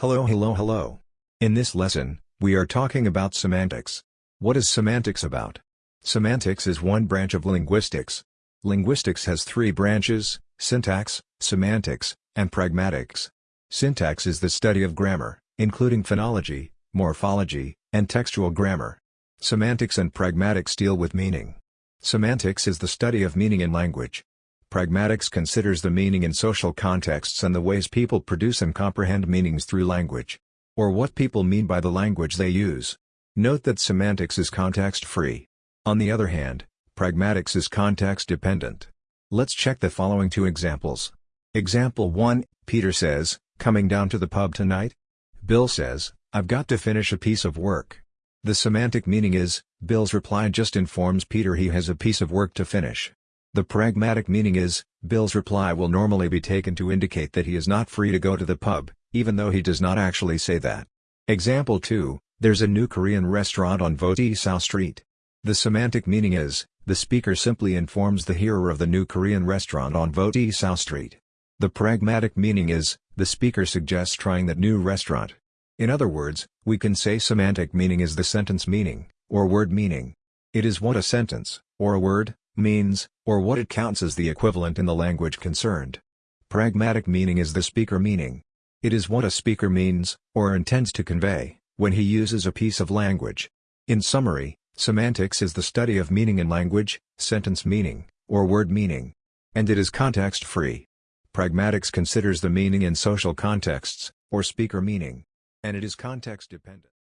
Hello hello hello. In this lesson, we are talking about semantics. What is semantics about? Semantics is one branch of linguistics. Linguistics has three branches, syntax, semantics, and pragmatics. Syntax is the study of grammar, including phonology, morphology, and textual grammar. Semantics and pragmatics deal with meaning. Semantics is the study of meaning in language. Pragmatics considers the meaning in social contexts and the ways people produce and comprehend meanings through language. Or what people mean by the language they use. Note that semantics is context-free. On the other hand, pragmatics is context-dependent. Let's check the following two examples. Example 1, Peter says, coming down to the pub tonight? Bill says, I've got to finish a piece of work. The semantic meaning is, Bill's reply just informs Peter he has a piece of work to finish. The pragmatic meaning is, Bill's reply will normally be taken to indicate that he is not free to go to the pub, even though he does not actually say that. Example 2, there's a new Korean restaurant on Voti South Street. The semantic meaning is, the speaker simply informs the hearer of the new Korean restaurant on Voti South Street. The pragmatic meaning is, the speaker suggests trying that new restaurant. In other words, we can say semantic meaning is the sentence meaning, or word meaning. It is what a sentence, or a word, means, or what it counts as the equivalent in the language concerned. Pragmatic meaning is the speaker meaning. It is what a speaker means, or intends to convey, when he uses a piece of language. In summary, semantics is the study of meaning in language, sentence meaning, or word meaning. And it is context-free. Pragmatics considers the meaning in social contexts, or speaker meaning. And it is context-dependent.